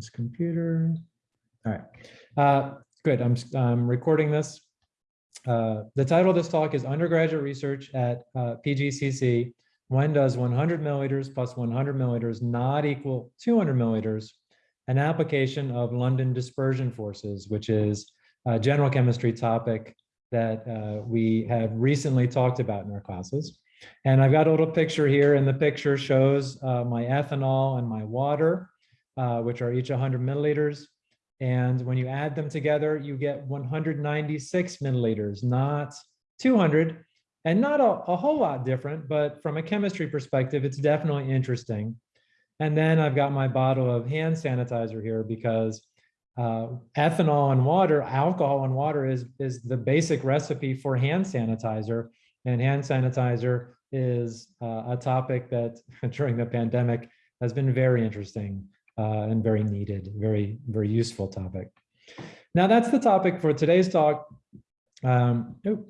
this computer. All right, uh, good. I'm, I'm recording this. Uh, the title of this talk is undergraduate research at uh, PGCC. When does 100 milliliters plus 100 milliliters not equal 200 milliliters? An application of London dispersion forces, which is a general chemistry topic that uh, we have recently talked about in our classes. And I've got a little picture here, and the picture shows uh, my ethanol and my water, uh, which are each 100 milliliters. And when you add them together, you get 196 milliliters, not 200, and not a, a whole lot different, but from a chemistry perspective, it's definitely interesting. And then I've got my bottle of hand sanitizer here because uh, ethanol and water, alcohol and water is, is the basic recipe for hand sanitizer. And hand sanitizer is uh, a topic that during the pandemic has been very interesting and very needed, very, very useful topic. Now that's the topic for today's talk. Um, oh,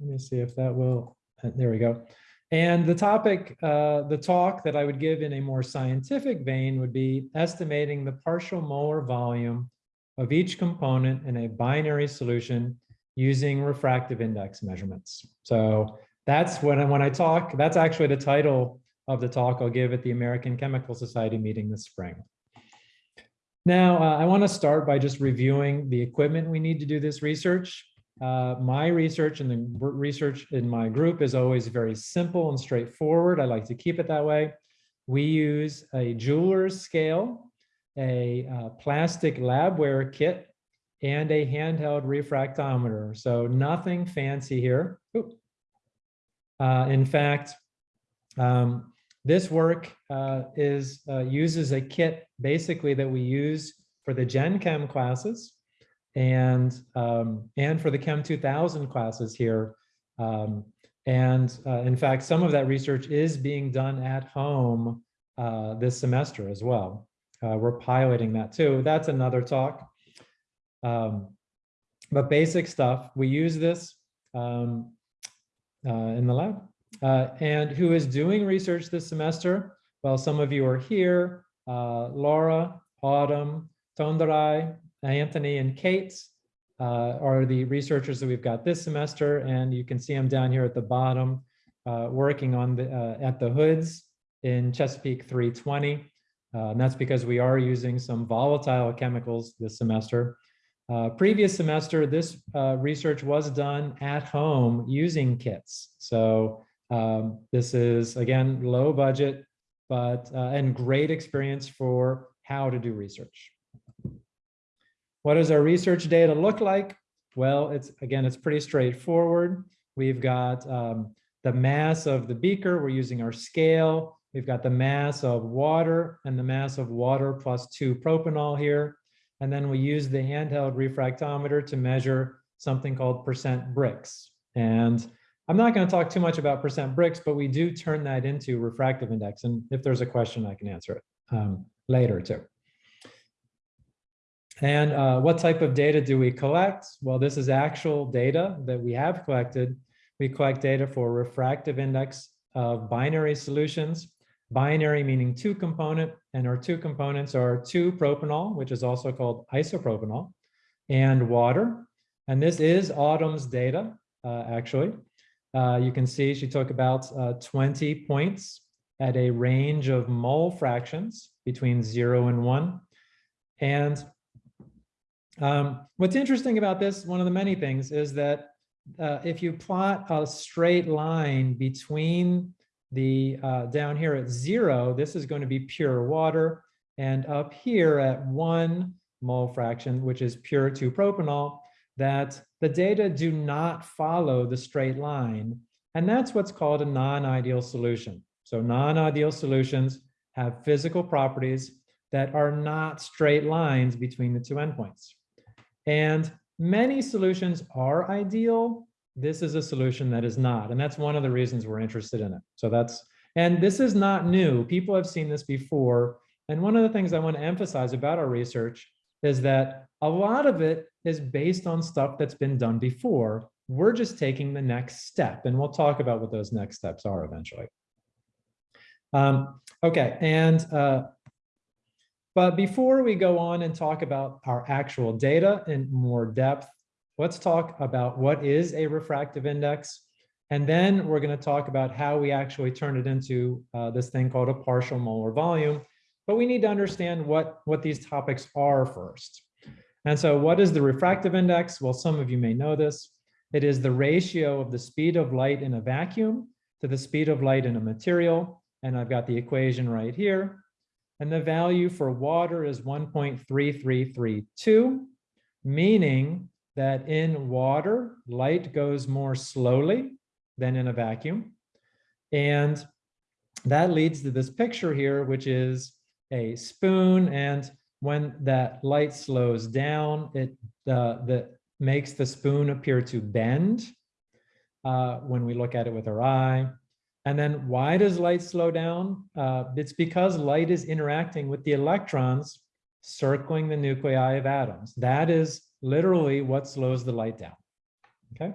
let me see if that will, uh, there we go. And the topic, uh, the talk that I would give in a more scientific vein would be estimating the partial molar volume of each component in a binary solution using refractive index measurements. So that's when I, when I talk, that's actually the title of the talk I'll give at the American Chemical Society meeting this spring. Now, uh, I want to start by just reviewing the equipment we need to do this research. Uh, my research and the research in my group is always very simple and straightforward. I like to keep it that way. We use a jeweler's scale, a uh, plastic labware kit, and a handheld refractometer. So nothing fancy here. Uh, in fact, um, this work uh, is uh, uses a kit basically that we use for the Gen Chem classes and um, and for the Chem 2000 classes here. Um, and uh, in fact, some of that research is being done at home uh, this semester as well. Uh, we're piloting that too. That's another talk. Um, but basic stuff, we use this um, uh, in the lab. Uh, and who is doing research this semester? Well, some of you are here, uh, Laura, Autumn, Tondarai, Anthony, and Kate uh, are the researchers that we've got this semester, and you can see them down here at the bottom, uh, working on the uh, at the hoods in Chesapeake 320. Uh, and that's because we are using some volatile chemicals this semester. Uh, previous semester, this uh, research was done at home using kits. So um, this is, again, low budget, but uh, and great experience for how to do research. What does our research data look like? Well, it's again, it's pretty straightforward. We've got um, the mass of the beaker. We're using our scale. We've got the mass of water and the mass of water plus two propanol here. And then we use the handheld refractometer to measure something called percent Brix. And I'm not going to talk too much about percent Brix, but we do turn that into refractive index. And if there's a question, I can answer it um, later too. And uh, what type of data do we collect? Well, this is actual data that we have collected. We collect data for refractive index of binary solutions binary meaning two component, and our two components are two propanol, which is also called isopropanol, and water. And this is Autumn's data, uh, actually. Uh, you can see she took about uh, 20 points at a range of mole fractions between zero and one. And um, what's interesting about this, one of the many things, is that uh, if you plot a straight line between the uh, down here at zero, this is going to be pure water. And up here at one mole fraction, which is pure 2-propanol, that the data do not follow the straight line. And that's what's called a non-ideal solution. So non-ideal solutions have physical properties that are not straight lines between the two endpoints. And many solutions are ideal, this is a solution that is not. And that's one of the reasons we're interested in it. So that's, and this is not new. People have seen this before. And one of the things I want to emphasize about our research is that a lot of it is based on stuff that's been done before. We're just taking the next step, and we'll talk about what those next steps are eventually. Um, okay, and uh, But before we go on and talk about our actual data in more depth, let's talk about what is a refractive index. And then we're going to talk about how we actually turn it into uh, this thing called a partial molar volume. But we need to understand what, what these topics are first. And so what is the refractive index? Well, some of you may know this. It is the ratio of the speed of light in a vacuum to the speed of light in a material. And I've got the equation right here. And the value for water is 1.3332, meaning that in water, light goes more slowly than in a vacuum. And that leads to this picture here, which is a spoon. And when that light slows down, it uh, the, makes the spoon appear to bend uh, when we look at it with our eye. And then why does light slow down? Uh, it's because light is interacting with the electrons circling the nuclei of atoms. That is literally what slows the light down. Okay.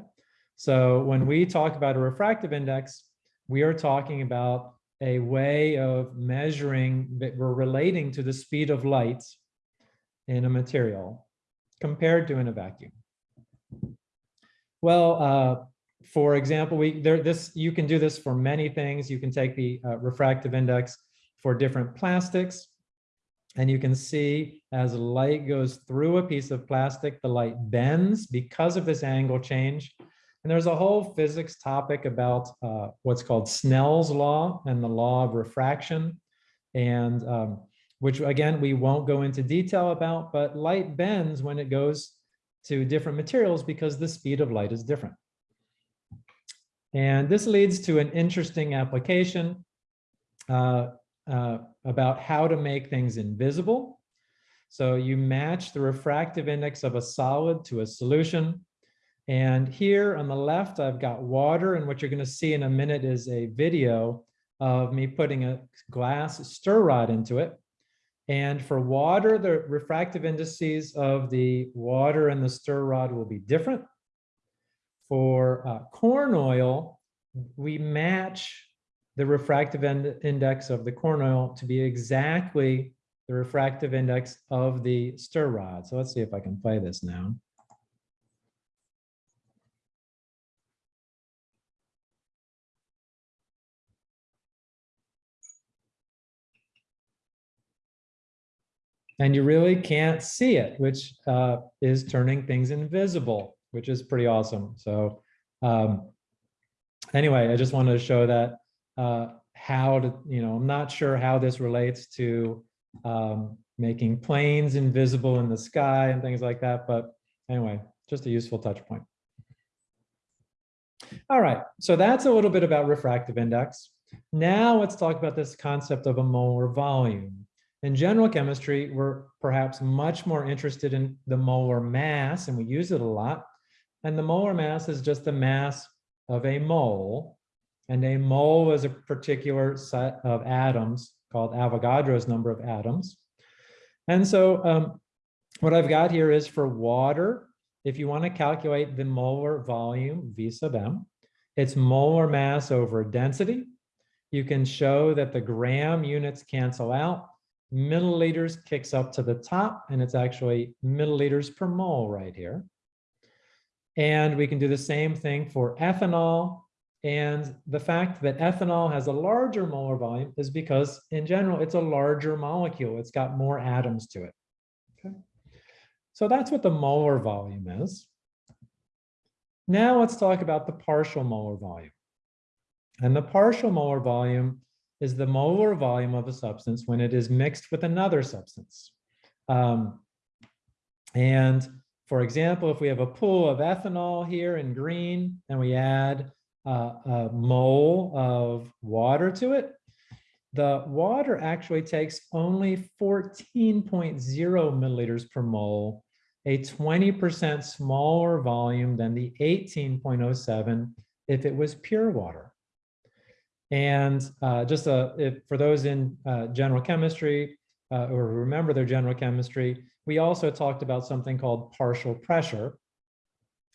So when we talk about a refractive index, we are talking about a way of measuring that we're relating to the speed of light in a material compared to in a vacuum. Well, uh, for example, we there this you can do this for many things. You can take the uh, refractive index for different plastics, and you can see as light goes through a piece of plastic, the light bends because of this angle change. And there's a whole physics topic about uh, what's called Snell's law and the law of refraction, and um, which again we won't go into detail about, but light bends when it goes to different materials because the speed of light is different. And this leads to an interesting application uh, uh, about how to make things invisible. So you match the refractive index of a solid to a solution. And here on the left, I've got water. And what you're going to see in a minute is a video of me putting a glass stir rod into it. And for water, the refractive indices of the water and the stir rod will be different. For uh, corn oil, we match the refractive index of the corn oil to be exactly the refractive index of the stir rod. So let's see if I can play this now. And you really can't see it, which uh, is turning things invisible, which is pretty awesome. So um, anyway, I just wanted to show that uh, how to, you know, I'm not sure how this relates to um, making planes invisible in the sky and things like that. But anyway, just a useful touch point. All right, so that's a little bit about refractive index. Now let's talk about this concept of a molar volume. In general chemistry, we're perhaps much more interested in the molar mass, and we use it a lot. And the molar mass is just the mass of a mole. And a mole is a particular set of atoms called Avogadro's number of atoms. And so um, what I've got here is for water, if you want to calculate the molar volume, V sub m, it's molar mass over density. You can show that the gram units cancel out milliliters kicks up to the top, and it's actually milliliters per mole right here. And we can do the same thing for ethanol. And the fact that ethanol has a larger molar volume is because in general, it's a larger molecule. It's got more atoms to it. Okay. So that's what the molar volume is. Now let's talk about the partial molar volume. And the partial molar volume is the molar volume of a substance when it is mixed with another substance. Um, and for example, if we have a pool of ethanol here in green and we add uh, a mole of water to it, the water actually takes only 14.0 milliliters per mole, a 20% smaller volume than the 18.07 if it was pure water. And uh, just uh, if, for those in uh, general chemistry uh, or remember their general chemistry, we also talked about something called partial pressure.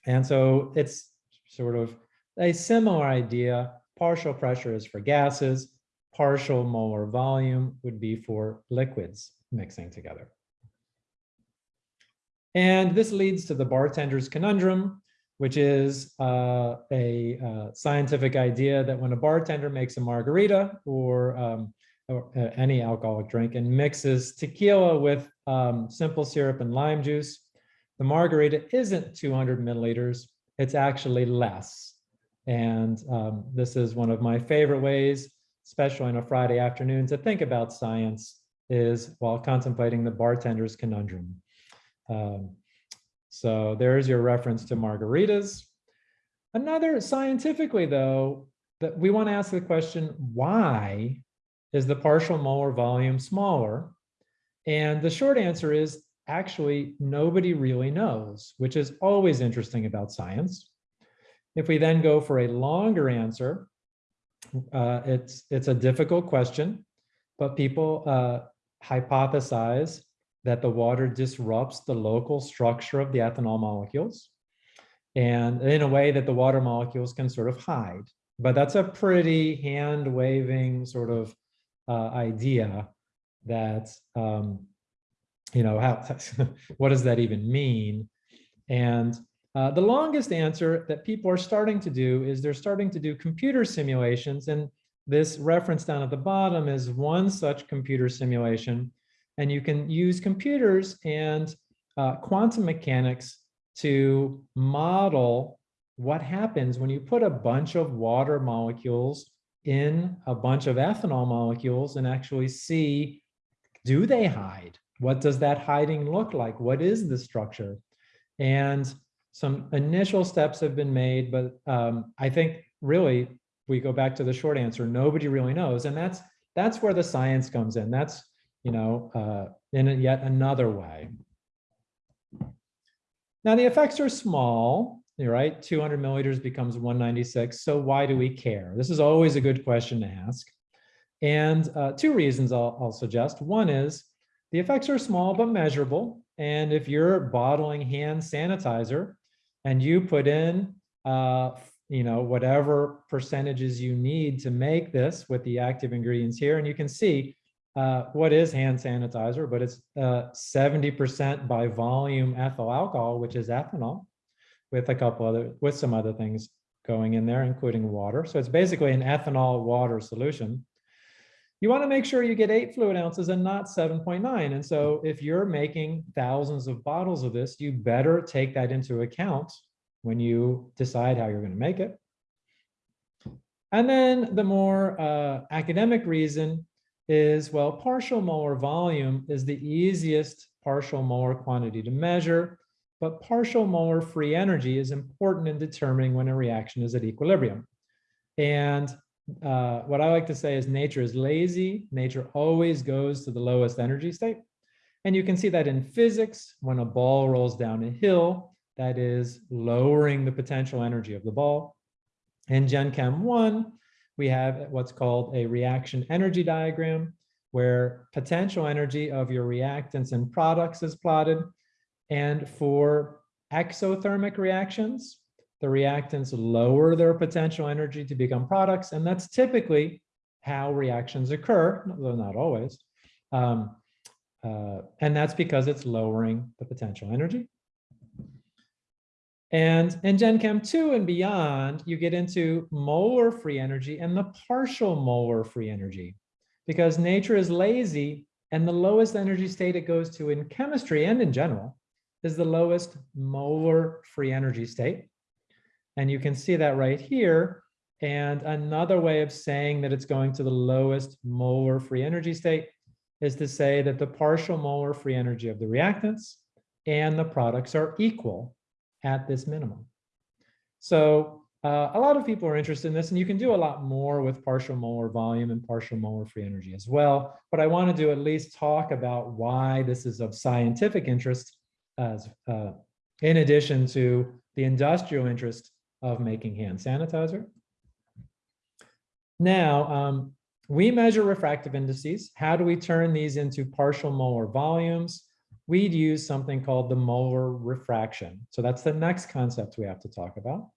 And so it's sort of a similar idea. Partial pressure is for gases, partial molar volume would be for liquids. mixing together. And this leads to the bartender's conundrum, which is uh, a uh, scientific idea that when a bartender makes a margarita or, um, or uh, any alcoholic drink and mixes tequila with um, simple syrup and lime juice, the margarita isn't 200 milliliters, it's actually less. And um, this is one of my favorite ways, especially on a Friday afternoon, to think about science is while contemplating the bartender's conundrum. Um, so there's your reference to margaritas. Another scientifically though, that we want to ask the question, why is the partial molar volume smaller? And the short answer is actually nobody really knows, which is always interesting about science. If we then go for a longer answer, uh, it's, it's a difficult question, but people uh, hypothesize that the water disrupts the local structure of the ethanol molecules and in a way that the water molecules can sort of hide. But that's a pretty hand waving sort of uh, idea that, um, you know, how, what does that even mean? And uh, the longest answer that people are starting to do is they're starting to do computer simulations. And this reference down at the bottom is one such computer simulation and you can use computers and uh, quantum mechanics to model what happens when you put a bunch of water molecules in a bunch of ethanol molecules and actually see, do they hide? What does that hiding look like? What is the structure? And some initial steps have been made, but um, I think really we go back to the short answer, nobody really knows. And that's that's where the science comes in. That's you know, uh, in yet another way. Now the effects are small, you're right? 200 milliliters becomes 196. So why do we care? This is always a good question to ask. And uh, two reasons I'll, I'll suggest. One is the effects are small but measurable. And if you're bottling hand sanitizer and you put in, uh, you know, whatever percentages you need to make this with the active ingredients here, and you can see uh, what is hand sanitizer, but it's 70% uh, by volume ethyl alcohol, which is ethanol, with a couple other, with some other things going in there, including water. So it's basically an ethanol water solution. You want to make sure you get eight fluid ounces and not 7.9. And so if you're making thousands of bottles of this, you better take that into account when you decide how you're going to make it. And then the more uh, academic reason is, well, partial molar volume is the easiest partial molar quantity to measure, but partial molar free energy is important in determining when a reaction is at equilibrium. And uh, what I like to say is nature is lazy. Nature always goes to the lowest energy state. And you can see that in physics, when a ball rolls down a hill, that is lowering the potential energy of the ball. In Gen Chem 1, we have what's called a reaction energy diagram, where potential energy of your reactants and products is plotted. And for exothermic reactions, the reactants lower their potential energy to become products. And that's typically how reactions occur, though not always. Um, uh, and that's because it's lowering the potential energy. And in Gen Chem 2 and beyond, you get into molar free energy and the partial molar free energy because nature is lazy and the lowest energy state it goes to in chemistry and in general is the lowest molar free energy state. And you can see that right here. And another way of saying that it's going to the lowest molar free energy state is to say that the partial molar free energy of the reactants and the products are equal at this minimum. So uh, a lot of people are interested in this and you can do a lot more with partial molar volume and partial molar free energy as well. But I wanted to at least talk about why this is of scientific interest as uh, in addition to the industrial interest of making hand sanitizer. Now, um, we measure refractive indices. How do we turn these into partial molar volumes? We'd use something called the molar refraction. So that's the next concept we have to talk about.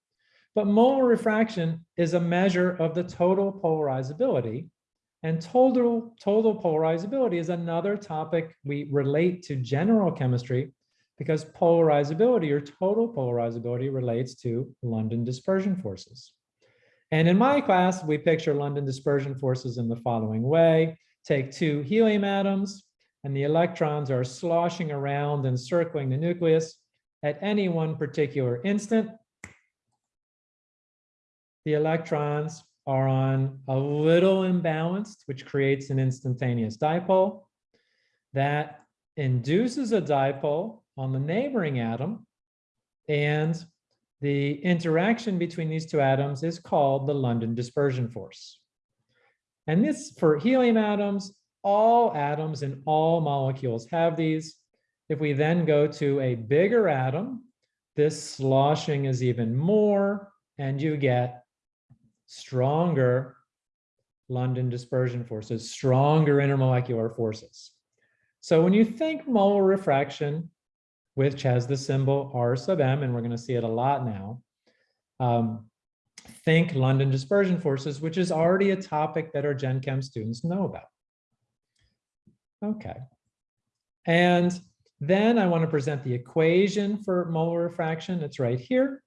But molar refraction is a measure of the total polarizability And total, total polarizability is another topic we relate to general chemistry because polarizability or total polarizability relates to London dispersion forces. And in my class, we picture London dispersion forces in the following way. Take two helium atoms, and the electrons are sloshing around and circling the nucleus at any one particular instant. The electrons are on a little imbalanced, which creates an instantaneous dipole. That induces a dipole on the neighboring atom. And the interaction between these two atoms is called the London dispersion force. And this, for helium atoms, all atoms and all molecules have these. If we then go to a bigger atom, this sloshing is even more, and you get stronger London dispersion forces, stronger intermolecular forces. So when you think molar refraction, which has the symbol R sub m, and we're going to see it a lot now, um, think London dispersion forces, which is already a topic that our Gen Chem students know about. Okay. And then I want to present the equation for molar refraction. It's right here.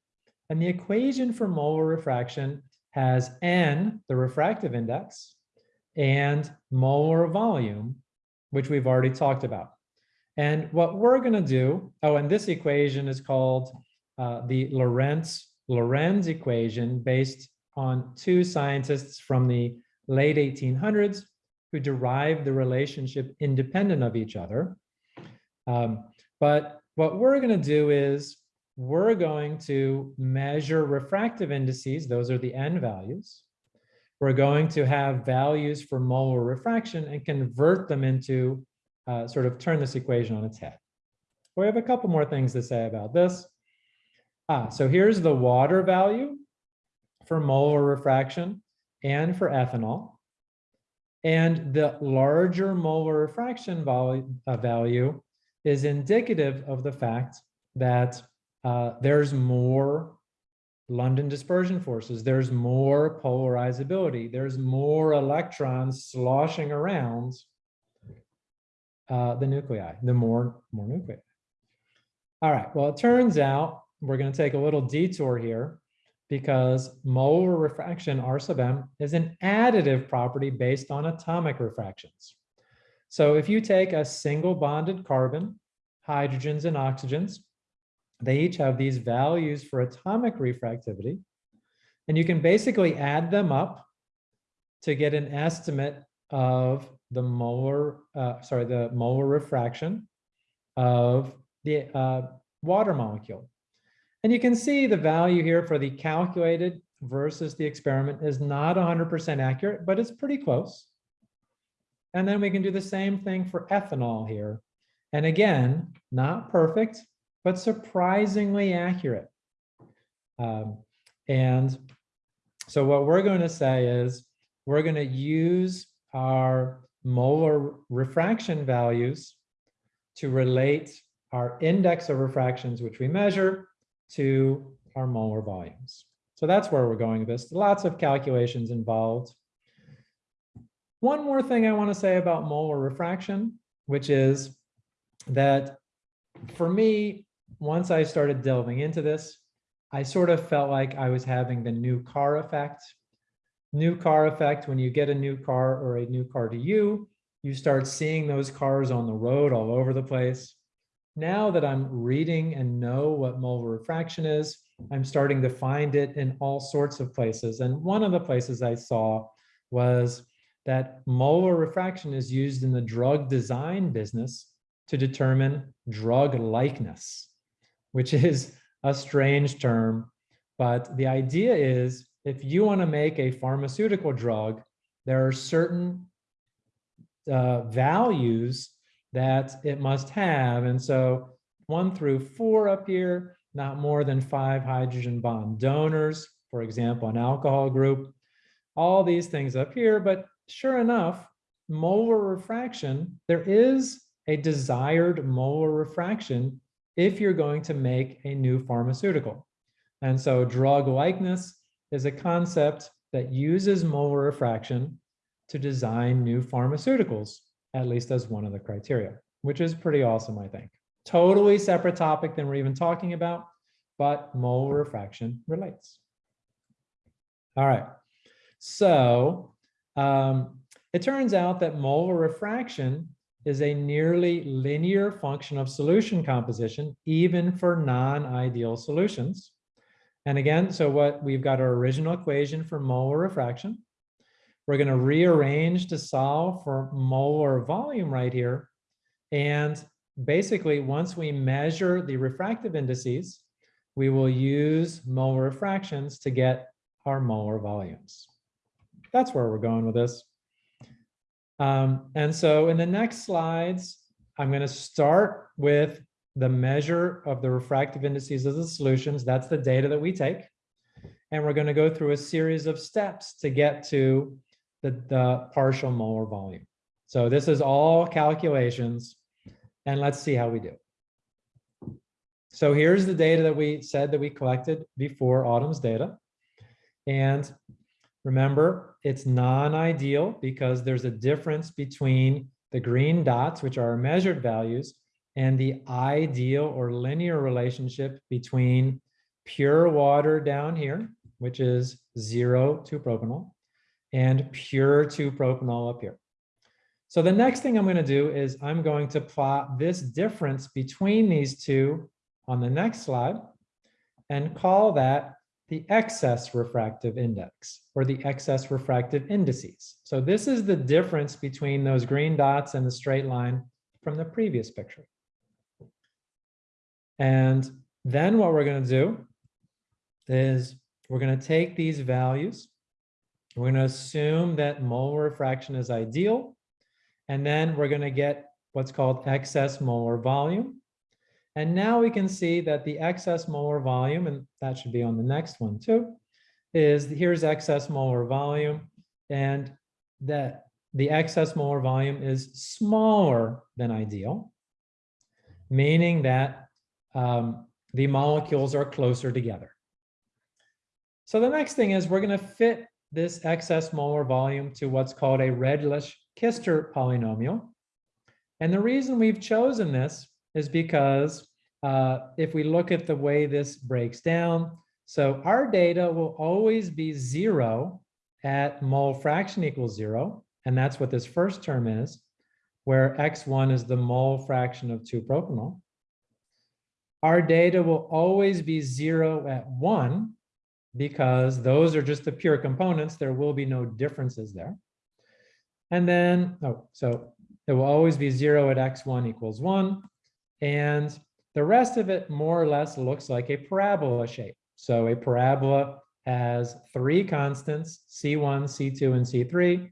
And the equation for molar refraction has n, the refractive index, and molar volume, which we've already talked about. And what we're going to do, oh, and this equation is called uh, the Lorentz Lorenz equation based on two scientists from the late 1800s who derive the relationship independent of each other. Um, but what we're going to do is we're going to measure refractive indices. Those are the n values. We're going to have values for molar refraction and convert them into uh, sort of turn this equation on its head. We have a couple more things to say about this. Ah, so here's the water value for molar refraction and for ethanol. And the larger molar refraction value, uh, value is indicative of the fact that uh, there's more London dispersion forces, there's more polarizability, there's more electrons sloshing around uh, the nuclei, the more, more nuclei. All right, well, it turns out we're going to take a little detour here because molar refraction, R sub m, is an additive property based on atomic refractions. So if you take a single bonded carbon, hydrogens and oxygens, they each have these values for atomic refractivity. And you can basically add them up to get an estimate of the molar, uh, sorry, the molar refraction of the uh, water molecule. And you can see the value here for the calculated versus the experiment is not 100% accurate, but it's pretty close. And then we can do the same thing for ethanol here. And again, not perfect, but surprisingly accurate. Um, and so what we're going to say is we're going to use our molar refraction values to relate our index of refractions, which we measure, to our molar volumes. So that's where we're going with this. Lots of calculations involved. One more thing I want to say about molar refraction, which is that for me, once I started delving into this, I sort of felt like I was having the new car effect. New car effect, when you get a new car or a new car to you, you start seeing those cars on the road all over the place. Now that I'm reading and know what molar refraction is, I'm starting to find it in all sorts of places. And one of the places I saw was that molar refraction is used in the drug design business to determine drug likeness which is a strange term. But the idea is if you want to make a pharmaceutical drug, there are certain uh, values that it must have. And so one through four up here, not more than five hydrogen bond donors, for example, an alcohol group, all these things up here. But sure enough, molar refraction, there is a desired molar refraction if you're going to make a new pharmaceutical. And so drug likeness is a concept that uses molar refraction to design new pharmaceuticals, at least as one of the criteria, which is pretty awesome, I think. Totally separate topic than we're even talking about, but mole refraction relates. All right, so um, it turns out that molar refraction is a nearly linear function of solution composition, even for non-ideal solutions. And again, so what we've got our original equation for molar refraction. We're going to rearrange to solve for molar volume right here. And basically, once we measure the refractive indices, we will use molar refractions to get our molar volumes. That's where we're going with this. Um, and so in the next slides, I'm going to start with the measure of the refractive indices of the solutions. That's the data that we take. And we're going to go through a series of steps to get to the, the partial molar volume. So this is all calculations. And let's see how we do. So here's the data that we said that we collected before Autumn's data. And remember, it's non-ideal because there's a difference between the green dots, which are measured values, and the ideal or linear relationship between pure water down here, which is zero 2-propanol, and pure 2-propanol up here. So the next thing I'm going to do is I'm going to plot this difference between these two on the next slide and call that the excess refractive index or the excess refractive indices. So this is the difference between those green dots and the straight line from the previous picture. And then what we're going to do is we're going to take these values. We're going to assume that molar refraction is ideal. And then we're going to get what's called excess molar volume. And now we can see that the excess molar volume, and that should be on the next one too, is here's excess molar volume. And that the excess molar volume is smaller than ideal, meaning that um, the molecules are closer together. So the next thing is we're going to fit this excess molar volume to what's called a Redlich-Kister polynomial. And the reason we've chosen this is because uh, if we look at the way this breaks down, so our data will always be zero at mole fraction equals zero, and that's what this first term is, where x1 is the mole fraction of 2-propanol our data will always be zero at one because those are just the pure components. There will be no differences there. And then, oh, so it will always be zero at x1 equals one. And the rest of it more or less looks like a parabola shape. So a parabola has three constants, C1, C2, and C3,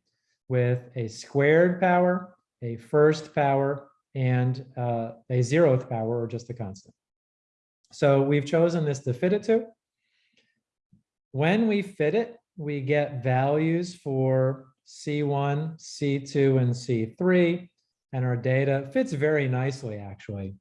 with a squared power, a first power, and uh, a zeroth power, or just a constant. So we've chosen this to fit it to. When we fit it, we get values for C1, C2, and C3, and our data fits very nicely, actually.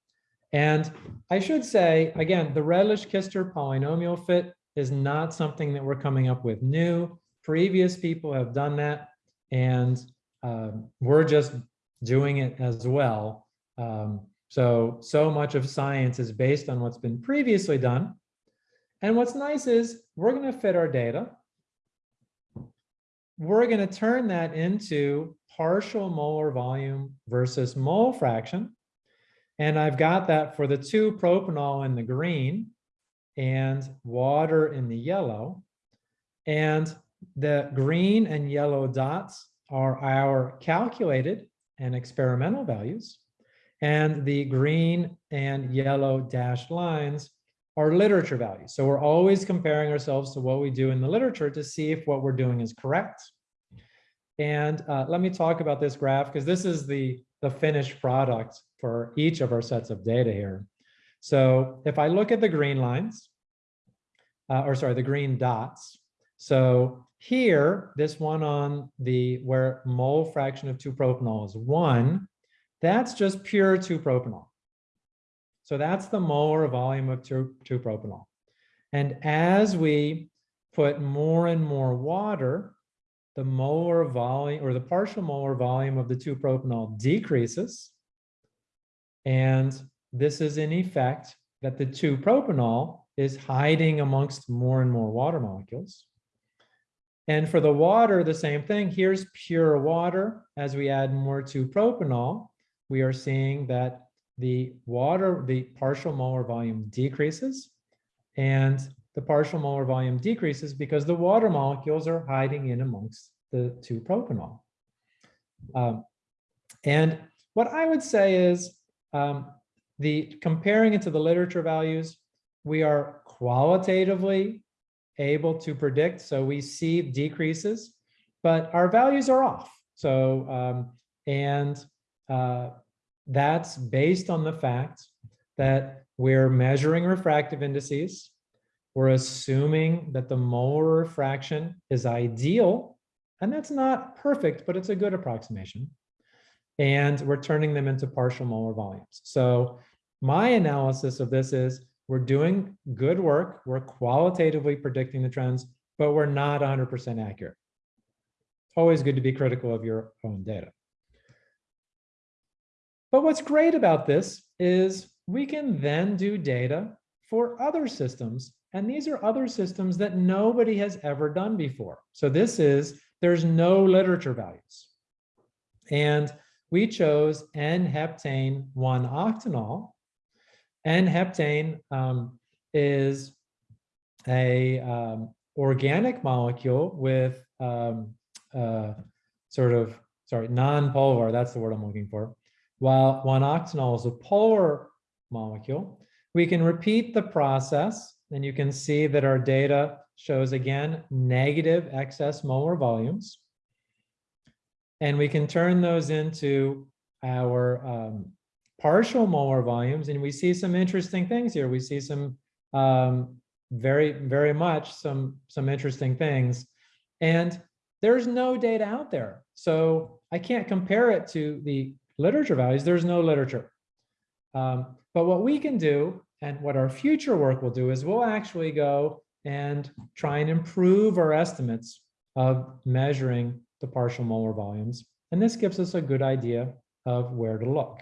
And I should say, again, the Redlich-Kister polynomial fit is not something that we're coming up with new. Previous people have done that, and um, we're just doing it as well. Um, so, so much of science is based on what's been previously done. And what's nice is we're going to fit our data. We're going to turn that into partial molar volume versus mole fraction. And I've got that for the 2-propanol in the green and water in the yellow. And the green and yellow dots are our calculated and experimental values. And the green and yellow dashed lines are literature values. So we're always comparing ourselves to what we do in the literature to see if what we're doing is correct. And uh, let me talk about this graph because this is the, the finished product for each of our sets of data here. So if I look at the green lines, uh, or sorry, the green dots. So here, this one on the where mole fraction of 2-propanol is 1, that's just pure 2-propanol. So that's the molar volume of 2-propanol. And as we put more and more water the molar volume or the partial molar volume of the 2-propanol decreases. And this is in effect that the 2-propanol is hiding amongst more and more water molecules. And for the water, the same thing. Here's pure water. As we add more 2-propanol, we are seeing that the water, the partial molar volume decreases and the partial molar volume decreases because the water molecules are hiding in amongst the 2-propanol. Um, and what I would say is um, the comparing it to the literature values, we are qualitatively able to predict. So we see decreases, but our values are off. So, um, and uh, that's based on the fact that we're measuring refractive indices. We're assuming that the molar refraction is ideal, and that's not perfect, but it's a good approximation. And we're turning them into partial molar volumes. So my analysis of this is we're doing good work. We're qualitatively predicting the trends, but we're not 100% accurate. Always good to be critical of your own data. But what's great about this is we can then do data for other systems. And these are other systems that nobody has ever done before. So this is, there's no literature values. And we chose N-heptane 1-octanol. N-heptane um, is a um, organic molecule with um, uh, sort of, sorry, non-polar, that's the word I'm looking for, while 1-octanol is a polar molecule. We can repeat the process and you can see that our data shows again negative excess molar volumes. And we can turn those into our um, partial molar volumes and we see some interesting things here. We see some um, very, very much some, some interesting things. And there's no data out there. So I can't compare it to the literature values, there's no literature. Um, but what we can do and what our future work will do is we'll actually go and try and improve our estimates of measuring the partial molar volumes. And this gives us a good idea of where to look.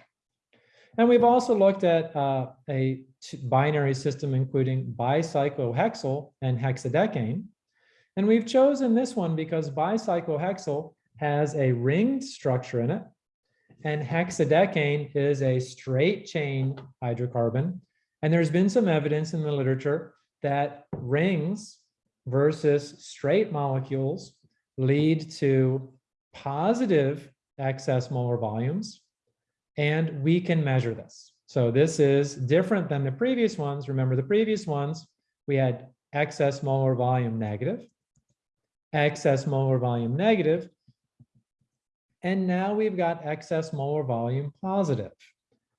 And we've also looked at uh, a binary system including bicyclohexyl and hexadecane. And we've chosen this one because bicyclohexyl has a ringed structure in it and hexadecane is a straight chain hydrocarbon. And there's been some evidence in the literature that rings versus straight molecules lead to positive excess molar volumes. And we can measure this. So this is different than the previous ones. Remember the previous ones, we had excess molar volume negative, excess molar volume negative, and now we've got excess molar volume positive.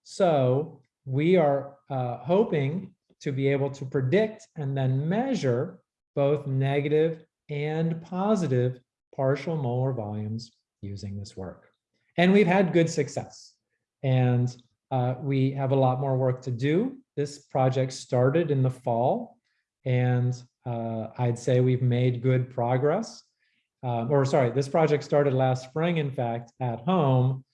So we are uh, hoping to be able to predict and then measure both negative and positive partial molar volumes using this work. And we've had good success. And uh, we have a lot more work to do. This project started in the fall, and uh, I'd say we've made good progress um, or sorry, this project started last spring, in fact, at home.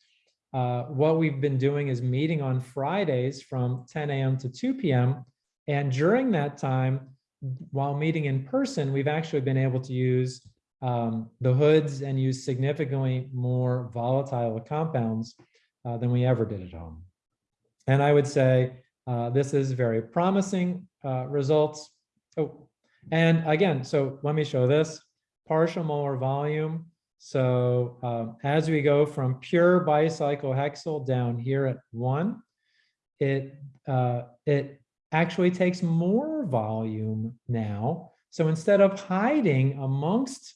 Uh, what we've been doing is meeting on Fridays from 10 a.m. to 2 p.m. And during that time, while meeting in person, we've actually been able to use um, the hoods and use significantly more volatile compounds uh, than we ever did at home. And I would say uh, this is very promising uh, results. Oh, and again, so let me show this partial molar volume. So um, as we go from pure bicyclohexyl down here at one, it, uh, it actually takes more volume now. So instead of hiding amongst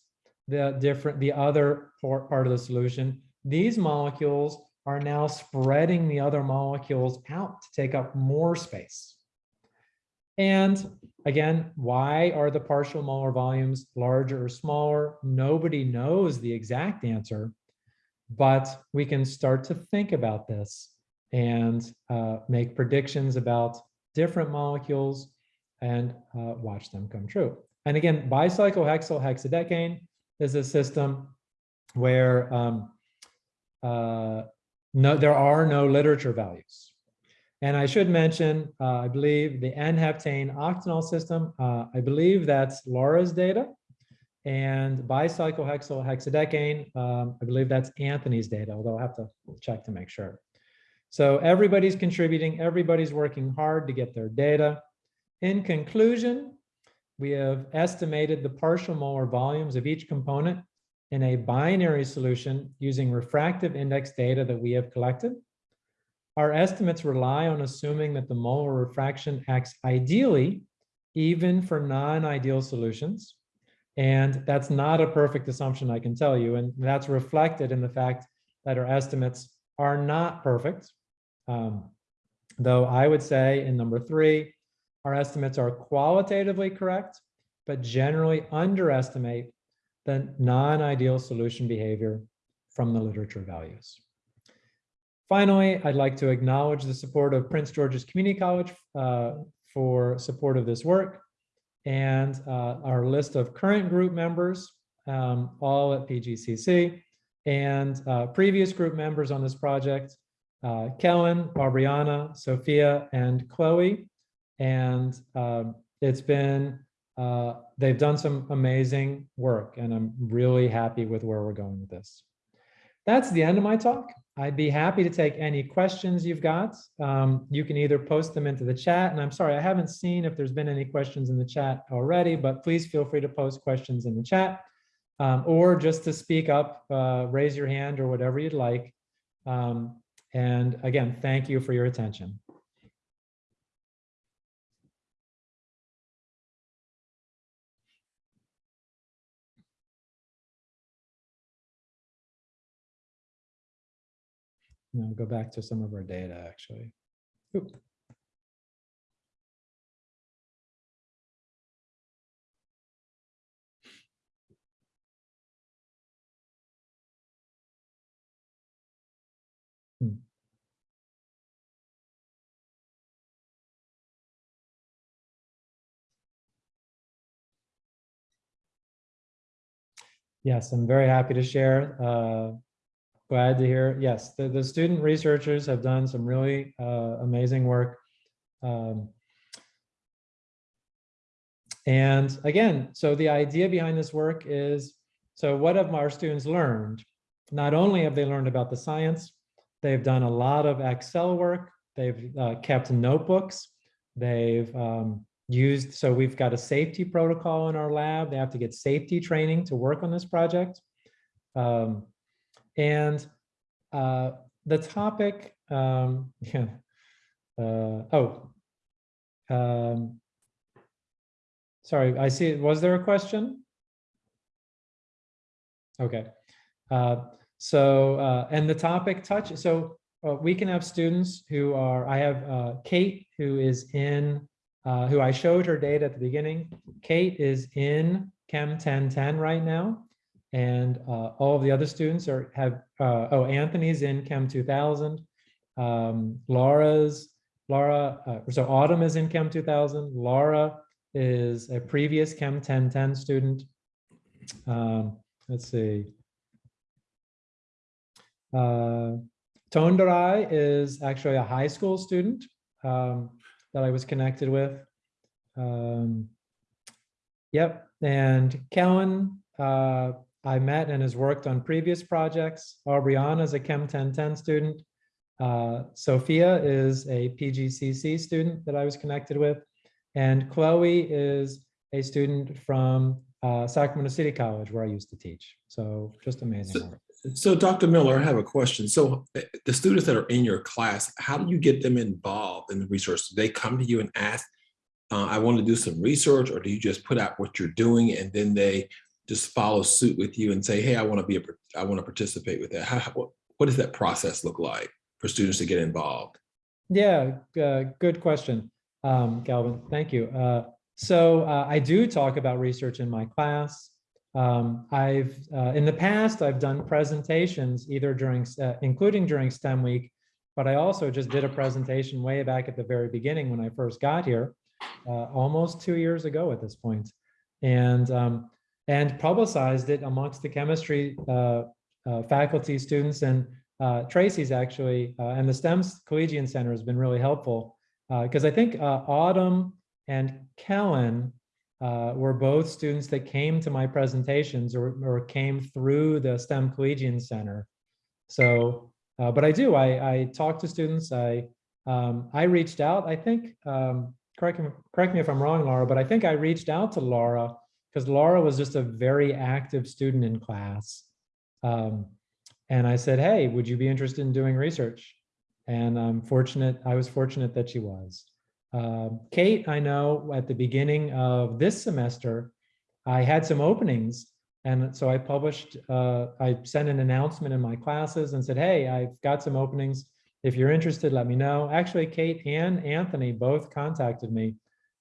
the different, the other part of the solution, these molecules are now spreading the other molecules out to take up more space. And again, why are the partial molar volumes larger or smaller? Nobody knows the exact answer, but we can start to think about this and uh, make predictions about different molecules and uh, watch them come true. And again, bicyclohexyl hexadecane is a system where um, uh, no, there are no literature values. And I should mention, uh, I believe the N-heptane octanol system, uh, I believe that's Laura's data. And bicyclohexyl hexadecane, um, I believe that's Anthony's data, although I'll have to check to make sure. So everybody's contributing, everybody's working hard to get their data. In conclusion, we have estimated the partial molar volumes of each component in a binary solution using refractive index data that we have collected. Our estimates rely on assuming that the molar refraction acts ideally even for non-ideal solutions. And that's not a perfect assumption, I can tell you. And that's reflected in the fact that our estimates are not perfect. Um, though I would say in number three, our estimates are qualitatively correct, but generally underestimate the non-ideal solution behavior from the literature values. Finally, I'd like to acknowledge the support of Prince George's Community College uh, for support of this work and uh, our list of current group members, um, all at PGCC, and uh, previous group members on this project, uh, Kellen, Barbriana, Sophia, and Chloe. And um, it's been, uh, they've done some amazing work, and I'm really happy with where we're going with this. That's the end of my talk. I'd be happy to take any questions you've got. Um, you can either post them into the chat, and I'm sorry, I haven't seen if there's been any questions in the chat already, but please feel free to post questions in the chat um, or just to speak up, uh, raise your hand or whatever you'd like. Um, and again, thank you for your attention. Now go back to some of our data, actually. Oop. Hmm. Yes, I'm very happy to share. Uh, glad to hear. Yes, the, the student researchers have done some really uh, amazing work. Um, and again, so the idea behind this work is, so what have our students learned? Not only have they learned about the science, they've done a lot of Excel work, they've uh, kept notebooks, they've um, used, so we've got a safety protocol in our lab, they have to get safety training to work on this project. Um, and uh, the topic, um, yeah, uh, oh, um, sorry, I see, was there a question? Okay. Uh, so, uh, and the topic touch, so uh, we can have students who are, I have uh, Kate who is in, who I showed her data at the beginning. Kate is in Chem 1010 right now. And uh, all of the other students are have, uh, oh, Anthony's in Chem 2000. Um, Laura's, Laura, uh, so Autumn is in Chem 2000. Laura is a previous Chem 1010 student. Um, let's see. Uh, Tondarai is actually a high school student um, that I was connected with. Um, yep, and Kellen uh, I met and has worked on previous projects. Aubriana is a Chem 1010 student. Uh, Sophia is a PGCC student that I was connected with. And Chloe is a student from uh, Sacramento City College where I used to teach. So just amazing So, so Dr. Miller, I have a question. So uh, the students that are in your class, how do you get them involved in the research? Do they come to you and ask, uh, I want to do some research, or do you just put out what you're doing and then they just follow suit with you and say, hey, I want to be a, I want to participate with that. How, what, what does that process look like for students to get involved? Yeah, uh, good question, um, Galvin. Thank you. Uh, so uh, I do talk about research in my class. Um, I've uh, in the past I've done presentations either during, uh, including during STEM week, but I also just did a presentation way back at the very beginning when I first got here, uh, almost two years ago at this point. And um, and publicized it amongst the chemistry uh, uh, faculty, students, and uh, Tracy's actually, uh, and the STEMS Collegian Center has been really helpful because I think uh, Autumn and Kellen uh, were both students that came to my presentations or, or came through the STEM Collegian Center. So, uh, but I do, I, I talk to students, I, um, I reached out, I think, um, correct, me- correct me if I'm wrong, Laura, but I think I reached out to Laura because Laura was just a very active student in class. Um, and I said, hey, would you be interested in doing research? And I'm fortunate, I was fortunate that she was. Um, Kate, I know at the beginning of this semester, I had some openings. And so I published, uh, I sent an announcement in my classes and said, hey, I've got some openings. If you're interested, let me know. Actually, Kate and Anthony both contacted me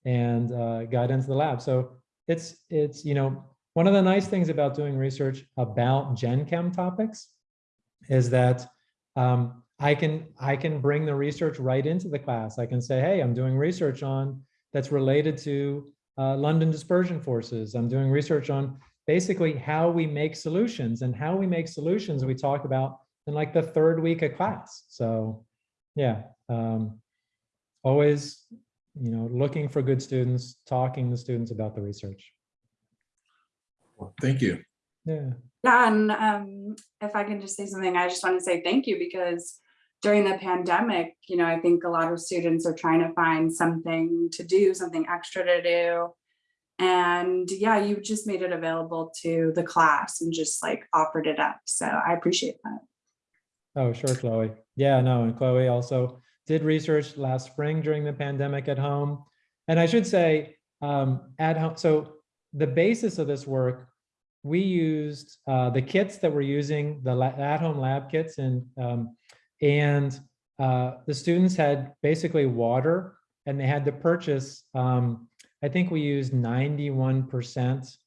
and uh, got into the lab. So it's, it's, you know, one of the nice things about doing research about Gen Chem topics is that um, I can I can bring the research right into the class. I can say, hey, I'm doing research on that's related to uh, London dispersion forces. I'm doing research on basically how we make solutions and how we make solutions we talk about in like the third week of class. So yeah, um, always, you know, looking for good students, talking to students about the research. Thank you. Yeah. Yeah, and um, if I can just say something, I just want to say thank you because during the pandemic, you know, I think a lot of students are trying to find something to do, something extra to do. And yeah, you just made it available to the class and just like offered it up. So I appreciate that. Oh, sure, Chloe. Yeah, no, and Chloe also did research last spring during the pandemic at home. And I should say, um, at home, so the basis of this work, we used uh, the kits that we're using, the at-home lab kits, and um, and uh, the students had basically water, and they had to purchase. Um, I think we used 91%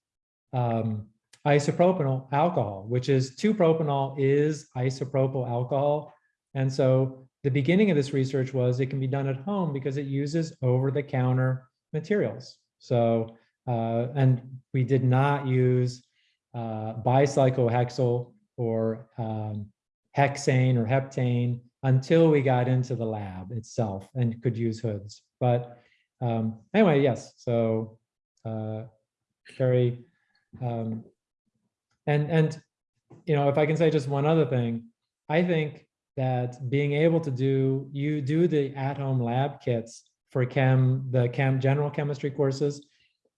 um, isopropanol alcohol, which is 2-propanol is isopropyl alcohol. And so the beginning of this research was it can be done at home because it uses over-the-counter materials. So, uh, and we did not use uh, bicyclohexyl or um, hexane or heptane until we got into the lab itself and could use hoods. But um, anyway, yes, so uh, very, um, and, and, you know, if I can say just one other thing, I think that being able to do, you do the at-home lab kits for chem, the chem, general chemistry courses,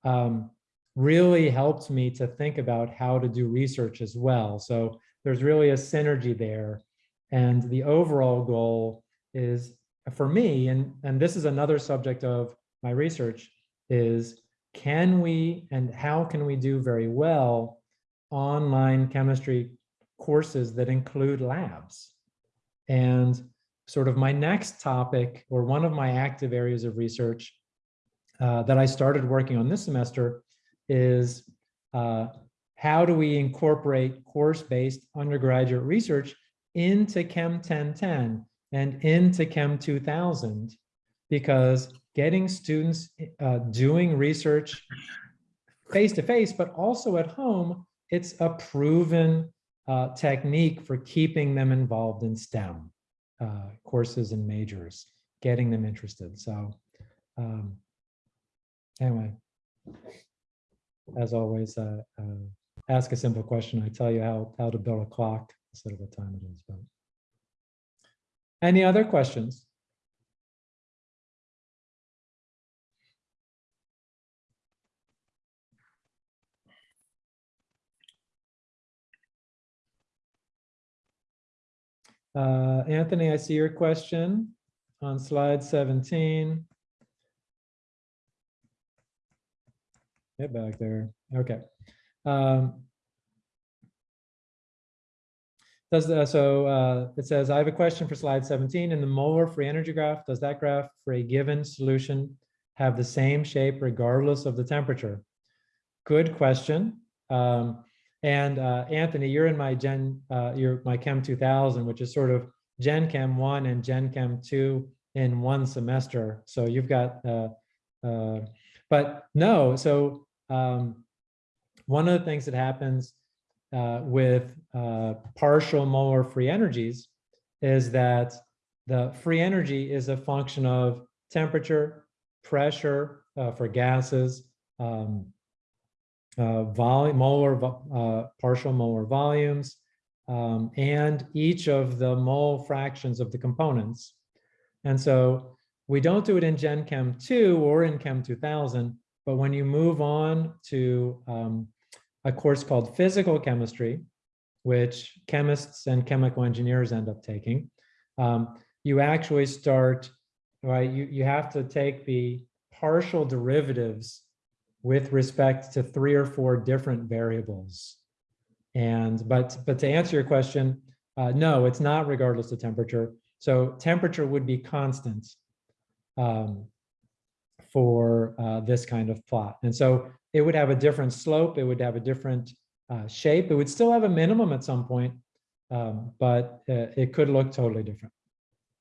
um, really helped me to think about how to do research as well. So there's really a synergy there. And the overall goal is for me, and, and this is another subject of my research, is can we and how can we do very well online chemistry courses that include labs? And sort of my next topic, or one of my active areas of research uh, that I started working on this semester is uh, how do we incorporate course-based undergraduate research into Chem 1010 and into Chem 2000? Because getting students uh, doing research face-to-face, but also at home, it's a proven uh, technique for keeping them involved in STEM uh, courses and majors, getting them interested. So um, anyway, as always, uh, uh, ask a simple question. I tell you how, how to build a clock instead of what time it is. But Any other questions? Uh, Anthony, I see your question on slide 17. Get back there. Okay. Um, does the, so uh, it says, I have a question for slide 17. In the molar free energy graph, does that graph for a given solution have the same shape regardless of the temperature? Good question. Um, and uh, Anthony, you're in my Gen, uh, you're my Chem 2000, which is sort of Gen Chem 1 and Gen Chem 2 in one semester. So you've got, uh, uh, but no, so um, one of the things that happens uh, with uh, partial molar free energies is that the free energy is a function of temperature, pressure uh, for gases, um, uh, volume, molar, uh, partial molar volumes, um, and each of the mole fractions of the components. And so we don't do it in Gen Chem 2 or in Chem 2000, but when you move on to um, a course called physical chemistry, which chemists and chemical engineers end up taking, um, you actually start, right? You, you have to take the partial derivatives with respect to three or four different variables. And, but, but to answer your question, uh, no, it's not regardless of temperature. So temperature would be constant um, for uh, this kind of plot. And so it would have a different slope, it would have a different uh, shape, it would still have a minimum at some point, um, but uh, it could look totally different.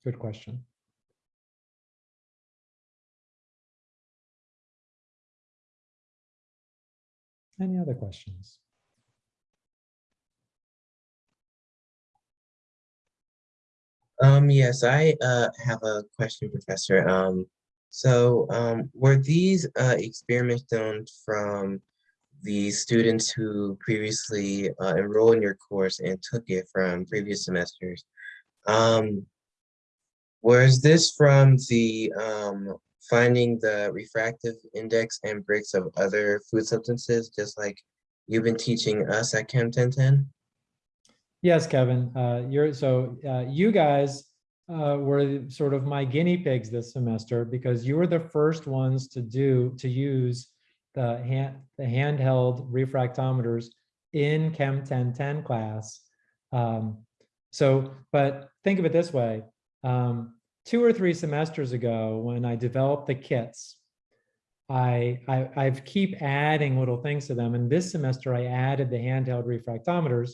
Good question. Any other questions? Um, yes, I uh have a question, Professor. Um, so um, were these uh experiments done from the students who previously uh, enrolled in your course and took it from previous semesters? Um, was this from the um finding the refractive index and Brix of other food substances, just like you've been teaching us at Chem 1010? Yes, Kevin, uh, you're, so, uh, you guys, uh, were sort of my guinea pigs this semester because you were the first ones to do, to use the hand, the handheld refractometers in Chem 1010 class. Um, so, but think of it this way, um, two or three semesters ago, when I developed the kits, I, I, I've keep adding little things to them. And this semester I added the handheld refractometers.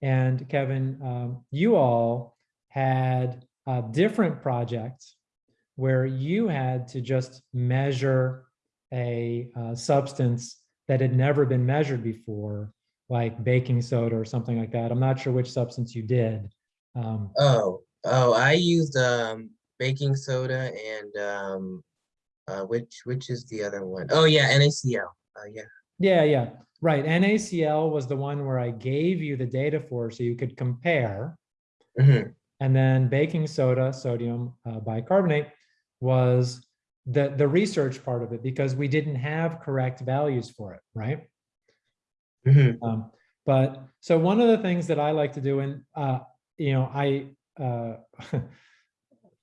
And Kevin, um, you all had a different projects where you had to just measure a uh, substance that had never been measured before, like baking soda or something like that. I'm not sure which substance you did. Um, Oh, oh, I used um baking soda and um uh which which is the other one? Oh yeah, NaCl. Uh yeah. Yeah, yeah, right. NaCl was the one where I gave you the data for so you could compare. Mhm. And then baking soda, sodium uh, bicarbonate was the, the research part of it because we didn't have correct values for it, right? Mhm. Um, but so one of the things that I like to do, and uh, you know, I uh,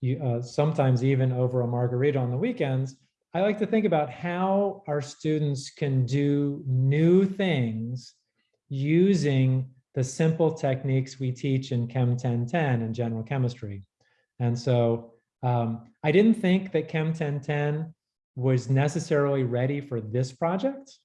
you, uh, sometimes even over a margarita on the weekends, I like to think about how our students can do new things using the simple techniques we teach in Chem 1010 and general chemistry. And so um, I didn't think that Chem 1010 was necessarily ready for this project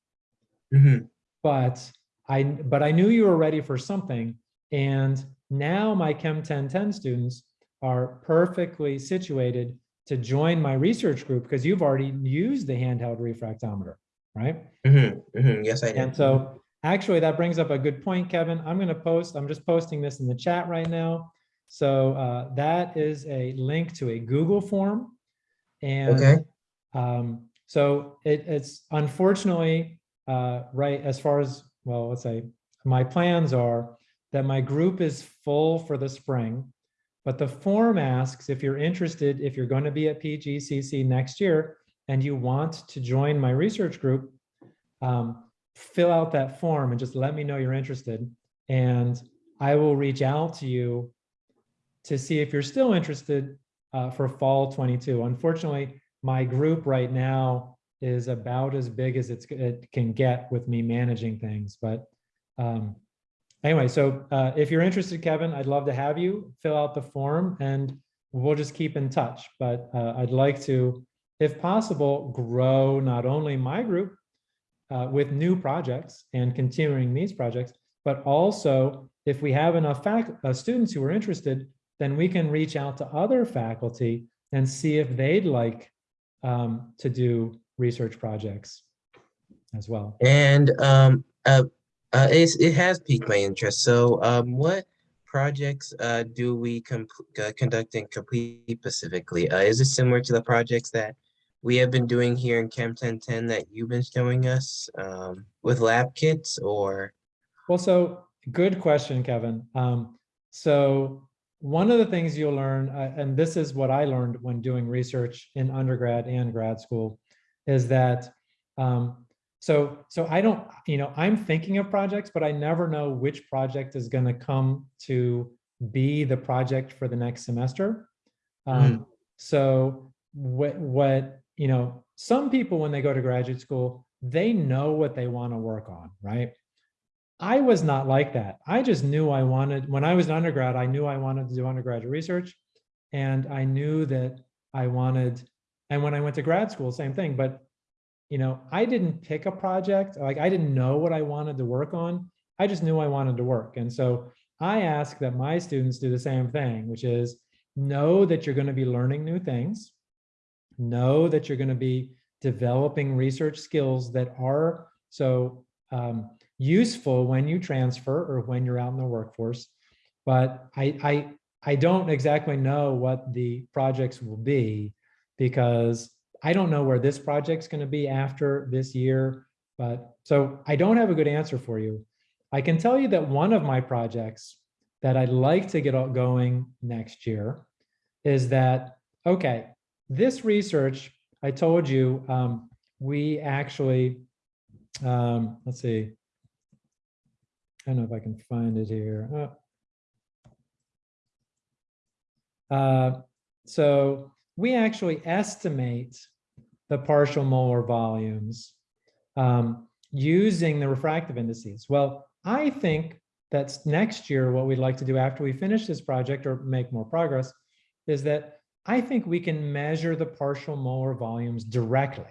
Mhm. but I, but I knew you were ready for something. And now my Chem 1010 students are perfectly situated to join my research group because you've already used the handheld refractometer, right? Mhm. Mhm. Yes, I did. And so actually that brings up a good point, Kevin. I'm going to post, I'm just posting this in the chat right now. So uh, that is a link to a Google form. And Okay. um, so it, it's unfortunately, uh, right, as far as, well, let's say, my plans are that my group is full for the spring, but the form asks if you're interested, if you're going to be at PGCC next year and you want to join my research group, um, fill out that form and just let me know you're interested. And I will reach out to you to see if you're still interested uh, for fall 22. Unfortunately, my group right now is about as big as it can get with me managing things. But um, anyway, so uh, if you're interested, Kevin, I'd love to have you fill out the form and we'll just keep in touch. But uh, I'd like to, if possible, grow not only my group uh, with new projects and continuing these projects, but also if we have enough uh, students who are interested, then we can reach out to other faculty and see if they'd like um, to do research projects as well. And um Uh, it's, it has piqued my interest. So, um, what projects, uh, do we uh, conduct and complete specifically? Uh, is it similar to the projects that we have been doing here in Chem 1010 that you've been showing us, um, with lab kits or? Well, so good question, Kevin. Um, so one of the things you'll learn, uh, and this is what I learned when doing research in undergrad and grad school, is that um, so so I don't, you know, I'm thinking of projects, but I never know which project is going to come to be the project for the next semester. Um, So what what you know, some people when they go to graduate school, they know what they want to work on, right? I was not like that. I just knew I wanted, when I was an undergrad, I knew I wanted to do undergraduate research. And I knew that I wanted, and when I went to grad school, same thing, but you know, I didn't pick a project, like I didn't know what I wanted to work on. I just knew I wanted to work. And so I ask that my students do the same thing, which is know that you're going to be learning new things. Know that you're going to be developing research skills that are so um, useful when you transfer or when you're out in the workforce. But I, I, I don't exactly know what the projects will be because I don't know where this project's going to be after this year. But so I don't have a good answer for you. I can tell you that one of my projects that I'd like to get going next year is that, okay, this research, I told you, um, we actually, um, let's see, I don't know if I can find it here. Uh, uh, so we actually estimate the partial molar volumes um, using the refractive indices. Well, I think that's next year what we'd like to do after we finish this project or make more progress is that I think we can measure the partial molar volumes directly.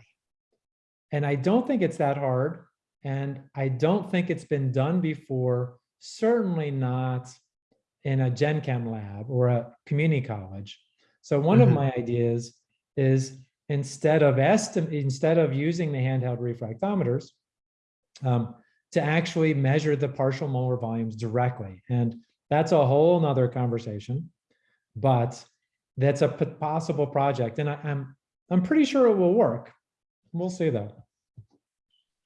And I don't think it's that hard. And I don't think it's been done before, certainly not in a Gen Chem lab or a community college. So one of Mhm. my ideas is instead of instead of using the handheld refractometers, um, to actually measure the partial molar volumes directly. And that's a whole nother conversation, but that's a possible project. And I, I'm, I'm pretty sure it will work. We'll see though.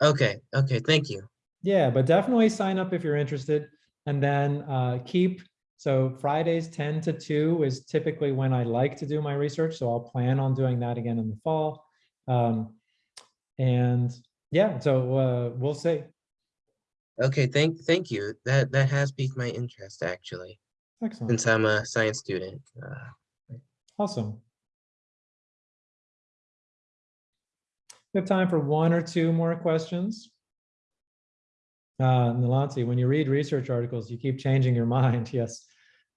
Okay, okay, thank you. Yeah, but definitely sign up if you're interested and then uh, keep, so Fridays 10 to 2 is typically when I like to do my research. So I'll plan on doing that again in the fall. Um, and yeah, so uh, we'll see. Okay, thank, thank you. That, that has piqued my interest actually, Excellent. since I'm a science student. Uh, Awesome. We have time for one or two more questions. Uh, when you read research articles, you keep changing your mind. Yes.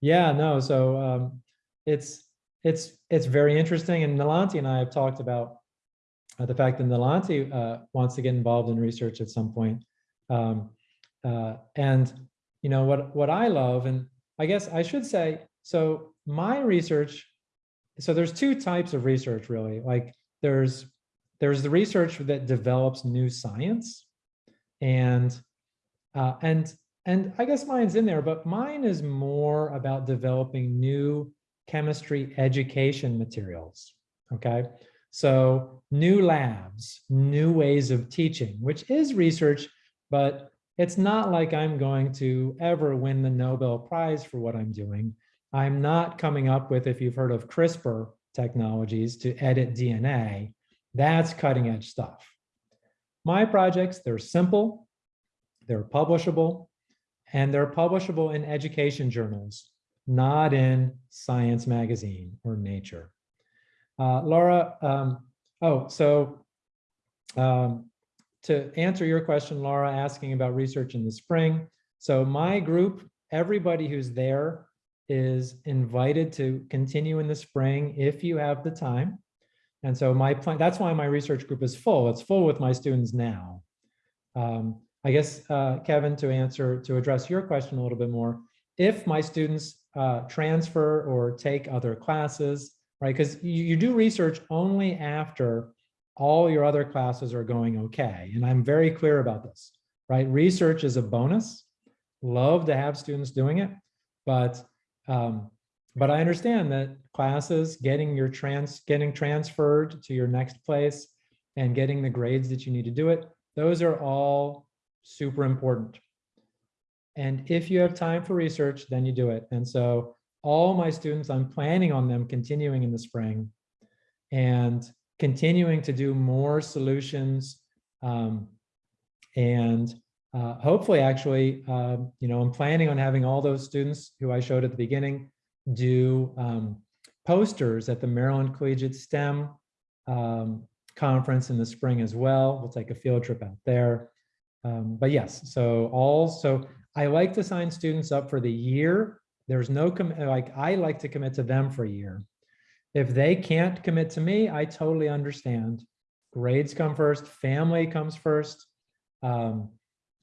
Yeah, no, so um, it's it's it's very interesting. And Nalanti and I have talked about uh, the fact that Nalanti uh, wants to get involved in research at some point. Um, uh, and you know what what I love, and I guess I should say, so my research so there's two types of research really like there's there's the research that develops new science and uh, and and i guess mine's in there but mine is more about developing new chemistry education materials okay? So new labs new ways of teaching which is research but it's not like i'm going to ever win the nobel prize for what i'm doing. I'm not coming up with, if you've heard of CRISPR technologies to edit DNA, that's cutting edge stuff. My projects, they're simple, they're publishable, and they're publishable in education journals, not in Science Magazine or Nature. Uh, Laura, um, oh, so um, to answer your question, Laura, asking about research in the spring. So my group, everybody who's there is invited to continue in the spring if you have the time. And so my plan, that's why my research group is full. It's full with my students now. Um, I guess, uh, Kevin, to answer, to address your question a little bit more, if my students uh, transfer or take other classes, right? Because you, you do research only after all your other classes are going okay. And I'm very clear about this. right? Research is a bonus. Love to have students doing it, but um, but I understand that classes, getting your trans, getting transferred to your next place and getting the grades that you need to do it, those are all super important. And if you have time for research, then you do it. And so all my students, I'm planning on them continuing in the spring and continuing to do more solutions. um, and uh, hopefully, actually, um, you know, I'm planning on having all those students who I showed at the beginning do um, posters at the Maryland Collegiate STEM um, conference in the spring as well. We'll take a field trip out there. Um, but yes, so all, so I like to sign students up for the year. There's no, like, I like to commit to them for a year. If they can't commit to me, I totally understand. Grades come first, family comes first. Um,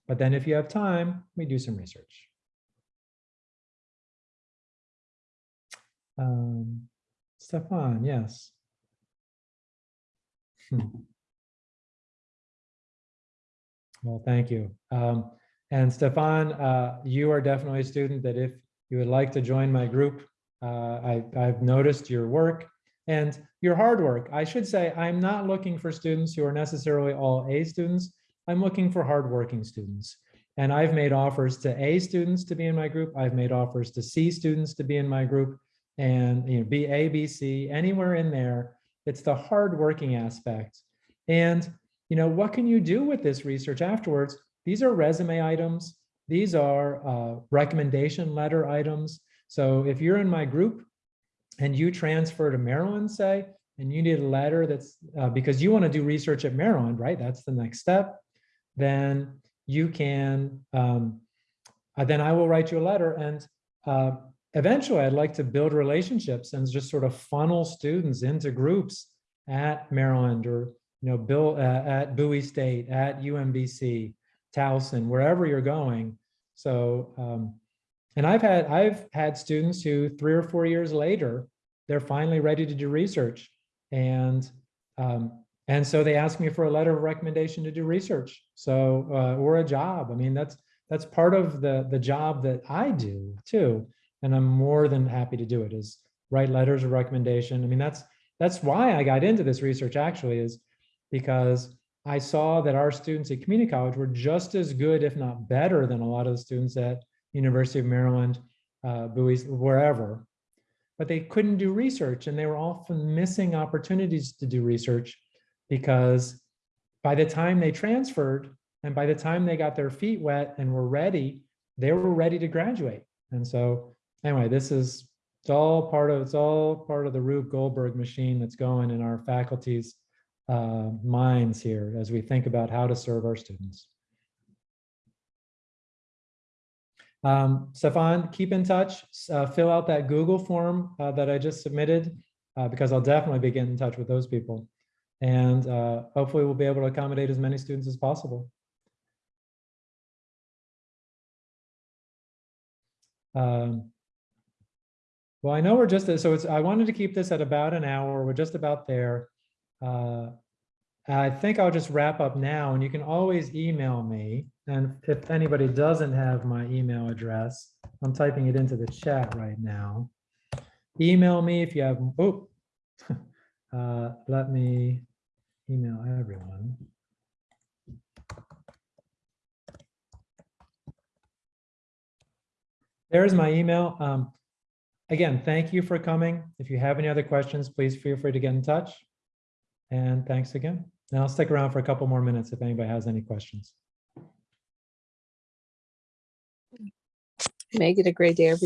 but then if you have time, we do some research. Um, Stefan, yes. Hmm. Well, thank you. Um, and Stefan, uh, you are definitely a student that if you would like to join my group, uh, I, I've noticed your work and your hard work. I should say, I'm not looking for students who are necessarily all A students. I'm looking for hardworking students. And I've made offers to A students to be in my group. I've made offers to C students to be in my group and you know, B, A, B, C, anywhere in there. It's the hardworking aspect. And you know, what can you do with this research afterwards? These are resume items. These are uh, recommendation letter items. So if you're in my group and you transfer to Maryland, say, and you need a letter that's uh, because you want to do research at Maryland, right? That's the next step. Then you can, um, uh, then I will write you a letter. And uh, eventually I'd like to build relationships and just sort of funnel students into groups at Maryland or, you know, Bill uh, at Bowie State, at UMBC, Towson, wherever you're going. So, um, and I've had, I've had students who three or four years later, they're finally ready to do research. And, um, and so they ask me for a letter of recommendation to do research. So, uh, or a job. I mean, that's, that's part of the, the job that I do too. And I'm more than happy to do it is write letters of recommendation. I mean, that's, that's why I got into this research actually is because I saw that our students at community college were just as good, if not better than a lot of the students at University of Maryland, uh, Bowie, wherever, but they couldn't do research and they were often missing opportunities to do research because by the time they transferred and by the time they got their feet wet and were ready, they were ready to graduate. And so anyway, this is, it's all part of, it's all part of the Rube Goldberg machine that's going in our faculties uh, minds here as we think about how to serve our students. Um, Stefan, keep in touch, uh, fill out that Google form uh, that I just submitted, uh, because I'll definitely be getting in touch with those people. And uh, hopefully we'll be able to accommodate as many students as possible. Um, well, I know we're just, so it's, I wanted to keep this at about an hour. We're just about there. Uh, I think I'll just wrap up now and you can always email me. And if anybody doesn't have my email address, I'm typing it into the chat right now. Email me if you have, oh, uh, let me email everyone. There's my email. Um, again, thank you for coming. If you have any other questions, please feel free to get in touch. And thanks again. And I'll stick around for a couple more minutes if anybody has any questions. Make it a great day, everyone.